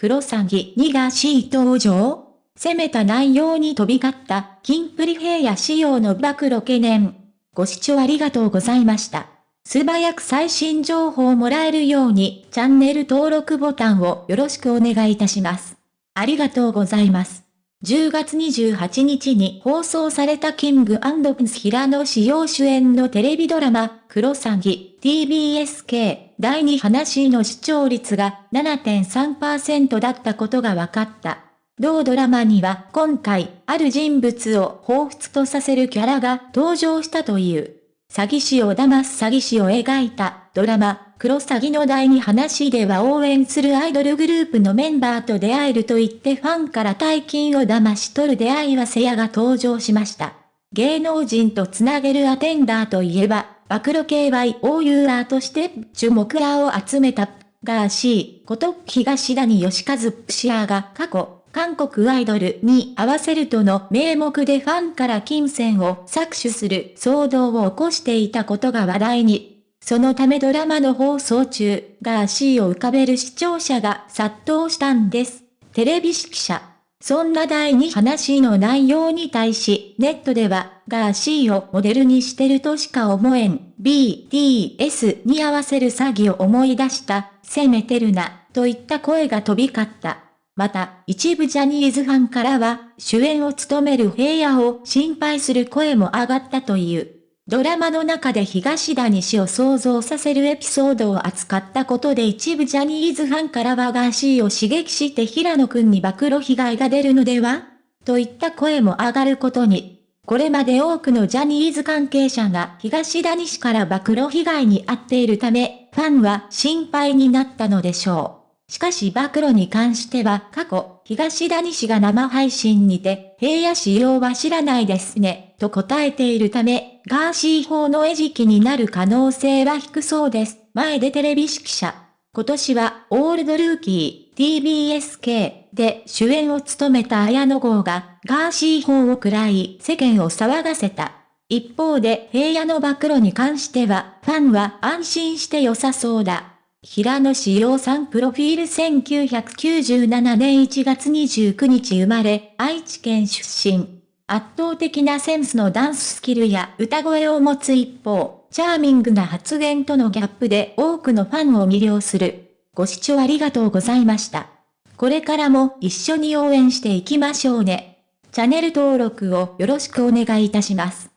クロサギ2が C 登場攻めた内容に飛び交った、キンプリ平野仕様の暴露懸念。ご視聴ありがとうございました。素早く最新情報をもらえるように、チャンネル登録ボタンをよろしくお願いいたします。ありがとうございます。10月28日に放送されたキングプンス平野志陽主演のテレビドラマ、クロサギ TBSK 第2話の視聴率が7.3%だったことが分かった。同ドラマには今回、ある人物を彷彿とさせるキャラが登場したという。詐欺師を騙す詐欺師を描いたドラマ、クロサギの第2話では応援するアイドルグループのメンバーと出会えると言ってファンから大金を騙し取る出会いはせやが登場しました。芸能人とつなげるアテンダーといえば、暴露系 YOUR として注目らを集めたガーシーこと東谷義和プシアが過去、韓国アイドルに合わせるとの名目でファンから金銭を搾取する騒動を起こしていたことが話題に。そのためドラマの放送中、ガーシーを浮かべる視聴者が殺到したんです。テレビ指揮者。そんな第2話の内容に対し、ネットでは、ガーシーをモデルにしてるとしか思えん、BTS に合わせる詐欺を思い出した、攻めてるな、といった声が飛び交った。また、一部ジャニーズファンからは、主演を務める平野を心配する声も上がったという。ドラマの中で東谷氏を想像させるエピソードを扱ったことで一部ジャニーズファンからはガーシーを刺激して平野くんに暴露被害が出るのでは？といった声も上がることに。これまで多くのジャニーズ関係者が東谷氏から暴露被害に遭っているため、ファンは心配になったのでしょう。しかし暴露に関しては過去、東谷氏が生配信にて、平野仕様は知らないですね、と答えているため、ガーシー法の餌食になる可能性は低そうです。前でテレビ指揮者。今年は、オールドルーキー、TBSK で主演を務めた綾野剛が、ガーシー法を喰らい、世間を騒がせた。一方で、平野の暴露に関しては、ファンは安心して良さそうだ。平野志陽さんプロフィール1997年1月29日生まれ、愛知県出身。圧倒的なセンスのダンススキルや歌声を持つ一方、チャーミングな発言とのギャップで多くのファンを魅了する。ご視聴ありがとうございました。これからも一緒に応援していきましょうね。チャンネル登録をよろしくお願いいたします。